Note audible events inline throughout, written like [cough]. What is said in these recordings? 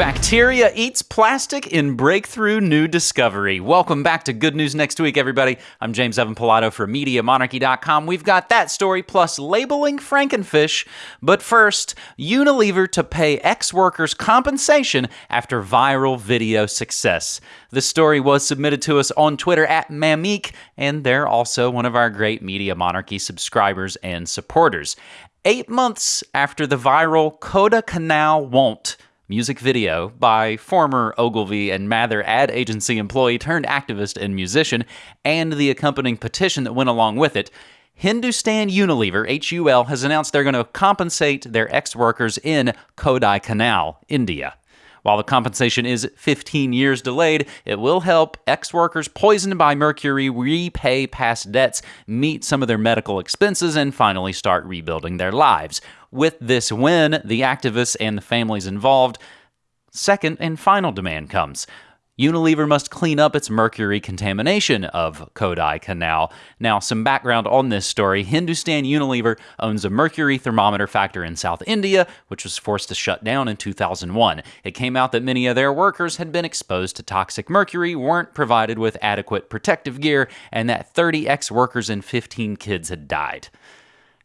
Bacteria eats plastic in breakthrough new discovery. Welcome back to Good News Next Week, everybody. I'm James Evan Pilato for MediaMonarchy.com. We've got that story plus labeling Frankenfish. But first, Unilever to pay ex workers compensation after viral video success. The story was submitted to us on Twitter at Mamique, and they're also one of our great Media Monarchy subscribers and supporters. Eight months after the viral Kodaikanal Won't music video by former Ogilvy and Mather ad agency employee turned activist and musician, and the accompanying petition that went along with it, Hindustan Unilever, HUL, has announced they're going to compensate their ex workers in Kodaikanal, India. While the compensation is 15 years delayed, it will help ex workers poisoned by mercury repay past debts, meet some of their medical expenses, and finally start rebuilding their lives. With this win, the activists and the families involved, second and final demand comes. Unilever must clean up its mercury contamination of Kodaikanal. Now, some background on this story Hindustan Unilever owns a mercury thermometer factory in South India, which was forced to shut down in 2001. It came out that many of their workers had been exposed to toxic mercury, weren't provided with adequate protective gear, and that 30 ex workers and 15 kids had died.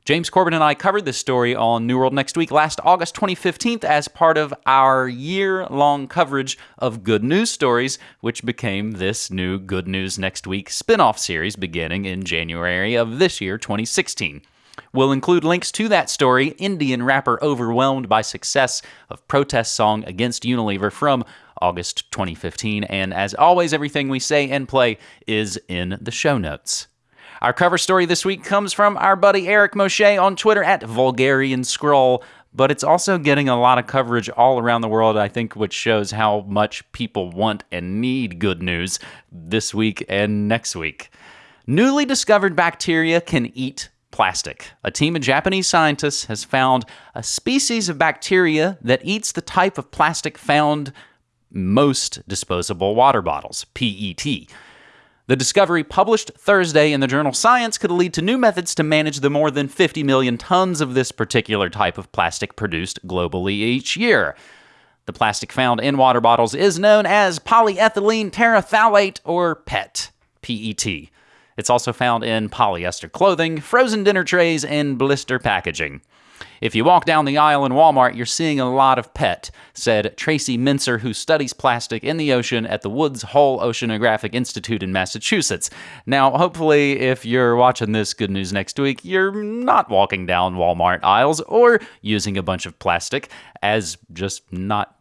James Corbett and I covered this story on New World Next Week last August 2015 as part of our year long coverage of good news stories, which became this new Good News Next Week spin off series beginning in January of this year, 2016. We'll include links to that story, Indian rapper overwhelmed by success of protest song against Unilever from August 2015. And as always, everything we say and play is in the show notes. Our cover story this week comes from our buddy Eric Moshe on Twitter at Vulgarian Scroll, but it's also getting a lot of coverage all around the world, I think, which shows how much people want and need good news this week and next week. Newly discovered bacteria can eat plastic. A team of Japanese scientists has found a species of bacteria that eats the type of plastic found most disposable water bottles, PET. The discovery published Thursday in the journal Science could lead to new methods to manage the more than 50 million tons of this particular type of plastic produced globally each year. The plastic found in water bottles is known as polyethylene terephthalate or PET, PET. It's also found in polyester clothing, frozen dinner trays, and blister packaging. If you walk down the aisle in Walmart, you're seeing a lot of PET, said Tracy Mincer, who studies plastic in the ocean at the Woods Hole Oceanographic Institute in Massachusetts. Now, hopefully, if you're watching this Good News Next Week, you're not walking down Walmart aisles or using a bunch of plastic as just not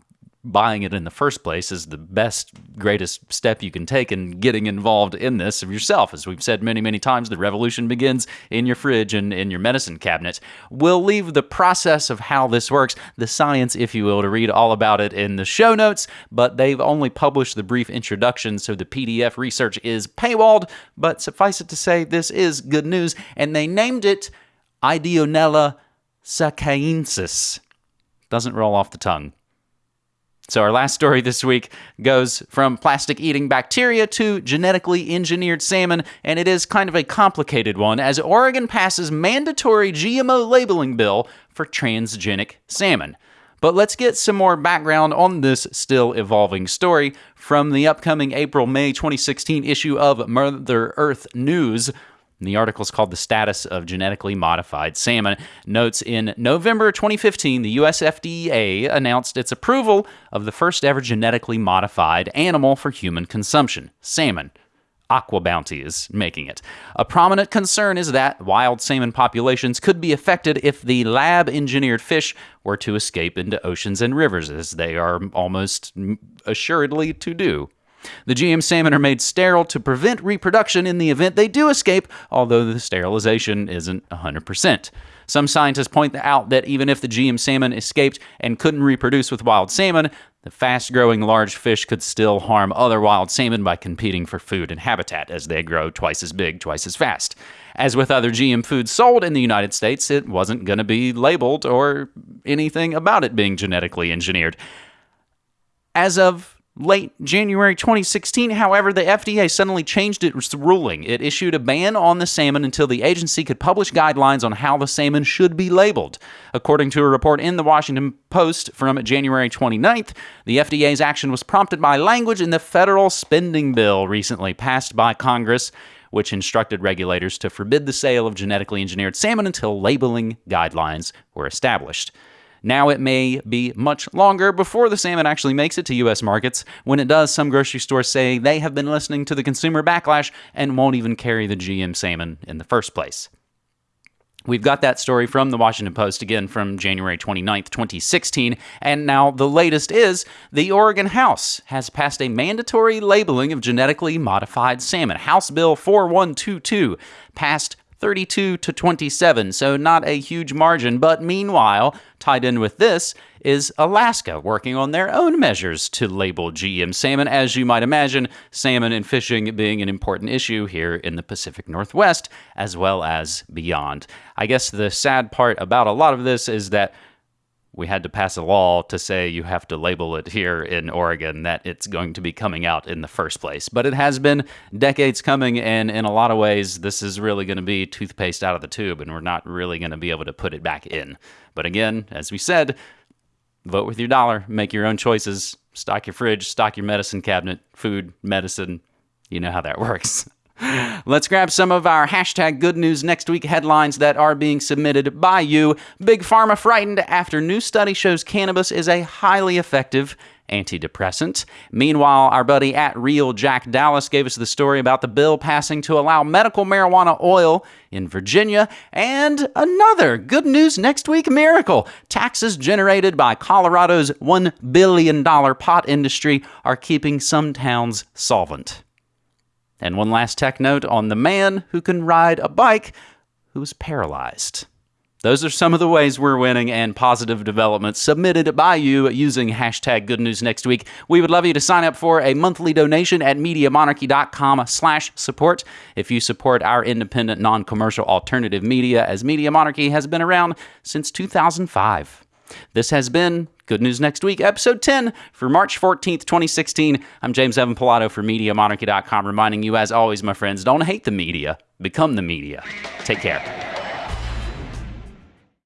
buying it in the first place is the best, greatest step you can take in getting involved in this of yourself. As we've said many, many times, the revolution begins in your fridge and in your medicine cabinet. We'll leave the process of how this works, the science, if you will, to read all about it in the show notes, but they've only published the brief introduction, so the PDF research is paywalled. But suffice it to say, this is good news, and they named it Ideonella sakaiensis. Doesn't roll off the tongue. So, our last story this week goes from plastic eating bacteria to genetically engineered salmon, and it is kind of a complicated one as Oregon passes mandatory GMO labeling bill for transgenic salmon. But let's get some more background on this still evolving story from the upcoming April May 2016 issue of Mother Earth News. The article is called The Status of Genetically Modified Salmon. Notes in November 2015, the US FDA announced its approval of the first ever genetically modified animal for human consumption salmon. AquaBounty is making it. A prominent concern is that wild salmon populations could be affected if the lab engineered fish were to escape into oceans and rivers, as they are almost assuredly to do. The GM salmon are made sterile to prevent reproduction in the event they do escape, although the sterilization isn't 100%. Some scientists point out that even if the GM salmon escaped and couldn't reproduce with wild salmon, the fast growing large fish could still harm other wild salmon by competing for food and habitat as they grow twice as big, twice as fast. As with other GM foods sold in the United States, it wasn't going to be labeled or anything about it being genetically engineered. As of late January 2016. However, the FDA suddenly changed its ruling. It issued a ban on the salmon until the agency could publish guidelines on how the salmon should be labeled. According to a report in the Washington Post from January 29th, the FDA's action was prompted by language in the federal spending bill recently passed by Congress. Which instructed regulators to forbid the sale of genetically engineered salmon until labeling guidelines were established. Now it may be much longer before the salmon actually makes it to U.S. markets. When it does, some grocery stores say they have been listening to the consumer backlash and won't even carry the GM salmon in the first place. We've got that story from the Washington Post again from January 29th, 2016. And now the latest is the Oregon House has passed a mandatory labeling of genetically modified salmon. House Bill 4122 passed 32 to 27, so not a huge margin. But meanwhile, tied in with this is Alaska working on their own measures to label GM salmon. As you might imagine, salmon and fishing being an important issue here in the Pacific Northwest as well as beyond. I guess the sad part about a lot of this is that we had to pass a law to say you have to label it here in Oregon that it's going to be coming out in the first place. But it has been decades coming, and in a lot of ways, this is really going to be toothpaste out of the tube, and we're not really going to be able to put it back in. But again, as we said, vote with your dollar, make your own choices, stock your fridge, stock your medicine cabinet, food, medicine. You know how that [laughs] works. Let's grab some of our hashtag good news next week headlines that are being submitted by you. Big Pharma frightened after new study shows cannabis is a highly effective antidepressant. Meanwhile, our buddy at Real Jack Dallas gave us the story about the bill passing to allow medical marijuana oil in Virginia. And another good news next week miracle. Taxes generated by Colorado's $1 billion pot industry are keeping some towns solvent. And one last tech note on the man who can ride a bike who's paralyzed. Those are some of the ways we're winning and positive developments submitted by you using hashtag good news next week. We would love you to sign up for a monthly donation at MediaMonarchy.com slash support. If you support our independent, non-commercial alternative media, as Media Monarchy has been around since 2005. This has been Good News Next Week, episode 10 for March 14th, 2016. I'm James Evan Pilato for MediaMonarchy.com, reminding you, as always, my friends, don't hate the media, become the media. Take care.